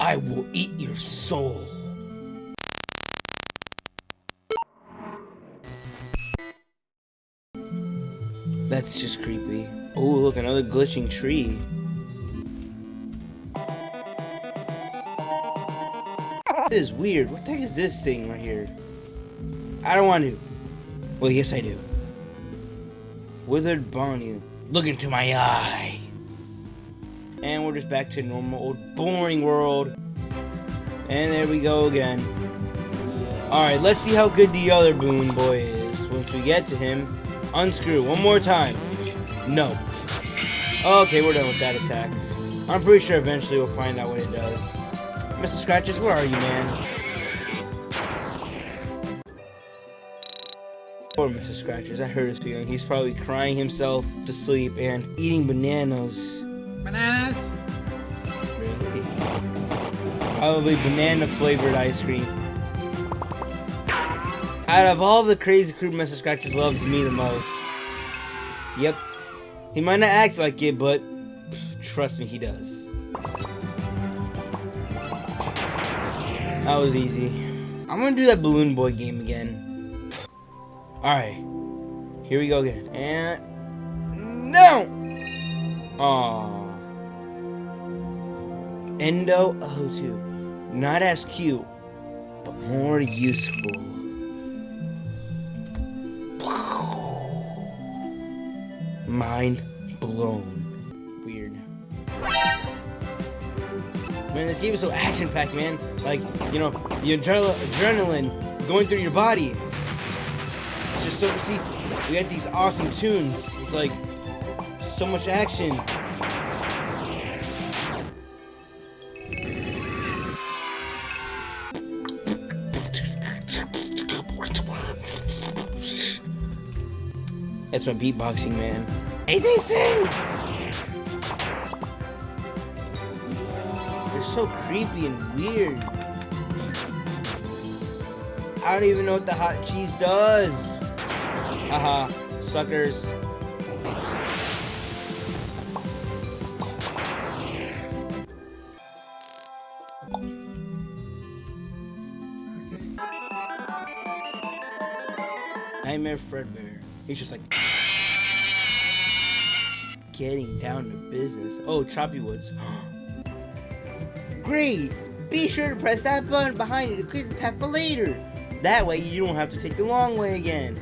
I will eat your soul. That's just creepy. Oh, look, another glitching tree. This is weird. What the heck is this thing right here? I don't want to. Well, yes, I do. Withered Bonnie. Look into my eye. And we're just back to normal old boring world. And there we go again. Alright, let's see how good the other Balloon Boy is. Once we get to him, unscrew one more time. No. Okay, we're done with that attack. I'm pretty sure eventually we'll find out what it does. Mr. Scratches, where are you, man? Poor Mr. Scratches, I heard his feeling. He's probably crying himself to sleep and eating bananas. Bananas? Really? Probably banana flavored ice cream. Out of all the crazy crew, Mr. Scratches loves me the most. Yep. He might not act like it, but trust me, he does. That was easy. I'm gonna do that Balloon Boy game again. Alright. Here we go again. And... No! Aww. Endo O2. Not as cute, but more useful. Mind blown. Weird. Man, this game is so action-packed, man. Like, you know, the adre adrenaline going through your body. It's just so, see, we got these awesome tunes. It's like, so much action. That's my beatboxing, man. Hey, these things! They're so creepy and weird. I don't even know what the hot cheese does. Haha, suckers. Nightmare Fredbear. He's just like getting down to business. Oh, Choppy Woods. Great! Be sure to press that button behind you to clear the path for later. That way you don't have to take the long way again.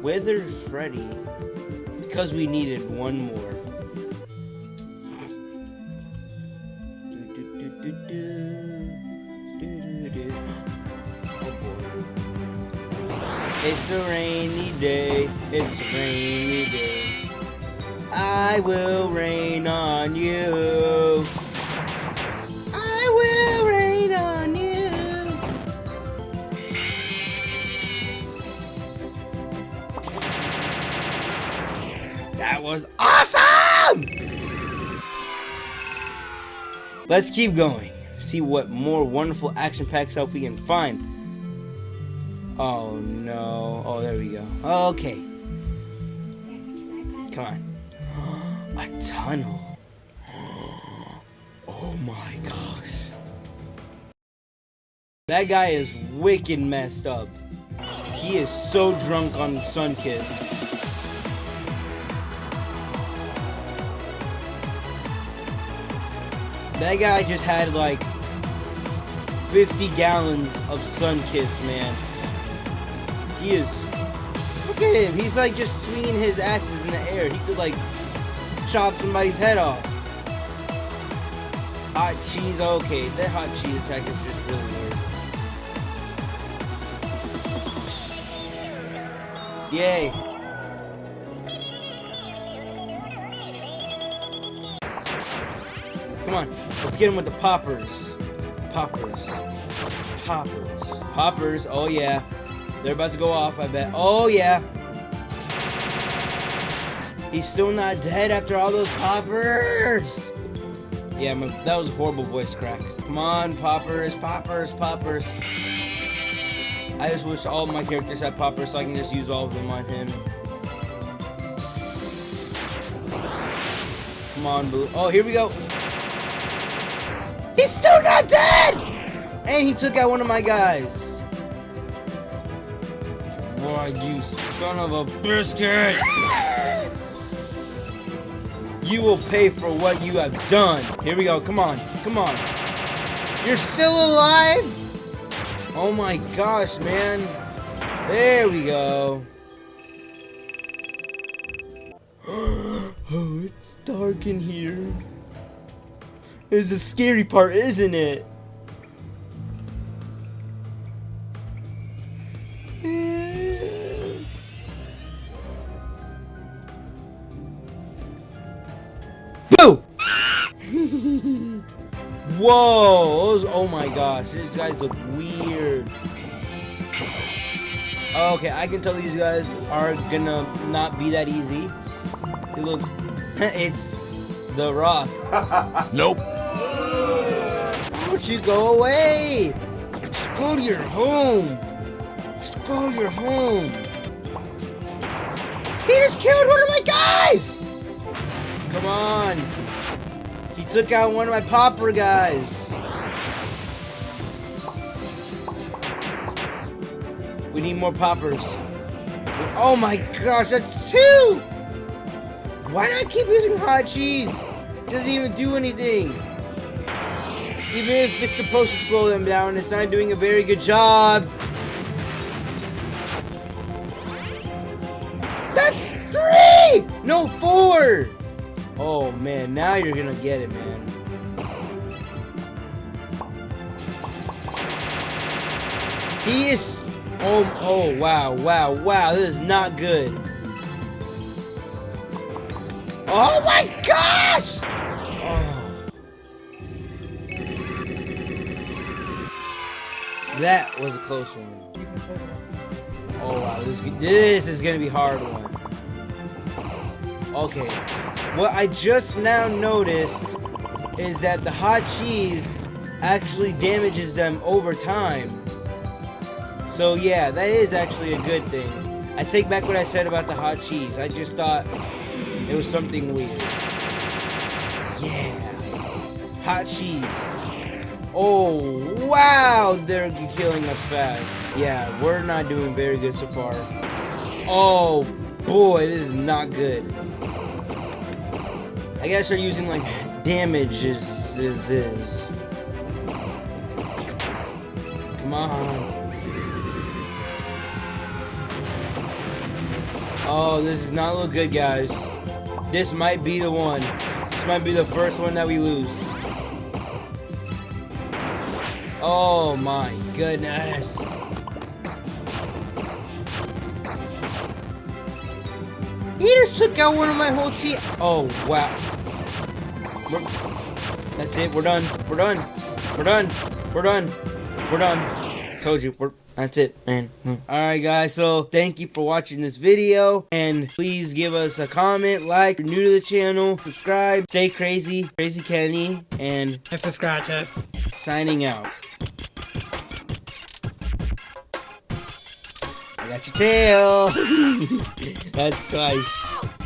Withered Freddy because we needed one more. It's a rainy day, it's a rainy day. I will rain on you. I will rain on you. That was awesome! Let's keep going. See what more wonderful action-packed stuff we can find. Oh no. Oh, there we go. Okay. Come on. A tunnel. Oh my gosh. That guy is wicked messed up. He is so drunk on Sun Sunkiss. That guy just had like 50 gallons of Sun Sunkiss, man. He is... Look at him. He's like just swinging his axes in the air. He could like chop somebody's head off. Hot cheese. Okay, that hot cheese attack is just really weird. Yay. Come on, let's get him with the poppers. Poppers. Poppers. Poppers, oh yeah. They're about to go off, I bet. Oh yeah. He's still not dead after all those poppers. Yeah, that was a horrible voice crack. Come on, poppers, poppers, poppers. I just wish all my characters had poppers so I can just use all of them on him. Come on, Boo. Oh, here we go. He's still not dead! And he took out one of my guys. You son of a biscuit! You will pay for what you have done. Here we go. Come on. Come on. You're still alive? Oh my gosh, man. There we go. oh, it's dark in here. This is the scary part, isn't it? Whoa! Those, oh my gosh, these guys look weird. Okay, I can tell these guys are gonna not be that easy. They look, it's The Rock. Nope. Don't you go away! Just go to your home! Just go to your home! He just killed one of my guys! Come on! He took out one of my popper guys! We need more poppers. Oh my gosh, that's two! Why do I keep using hot cheese? doesn't even do anything. Even if it's supposed to slow them down, it's not doing a very good job. That's three! No, four! Oh man, now you're gonna get it, man. He is... Oh, oh, wow, wow, wow, this is not good. Oh my gosh! Oh. That was a close one. Oh wow, this, this is gonna be hard one. Okay, what I just now noticed is that the hot cheese actually damages them over time. So yeah, that is actually a good thing. I take back what I said about the hot cheese. I just thought it was something weird. Yeah. Hot cheese. Oh, wow! They're killing us fast. Yeah, we're not doing very good so far. Oh, boy, this is not good. I guess they're using, like, damage is, is, is. Come on. Oh, this does not look good, guys. This might be the one. This might be the first one that we lose. Oh my goodness. He just took out one of my whole team. Oh, wow. That's it. We're done. We're done. We're done. We're done. We're done. Told you. We're that's it, man. Alright, guys, so thank you for watching this video, and please give us a comment, like, if you're new to the channel, subscribe, stay crazy, Crazy Kenny, and... Mr. Scratches. Signing out. I got your tail! That's twice.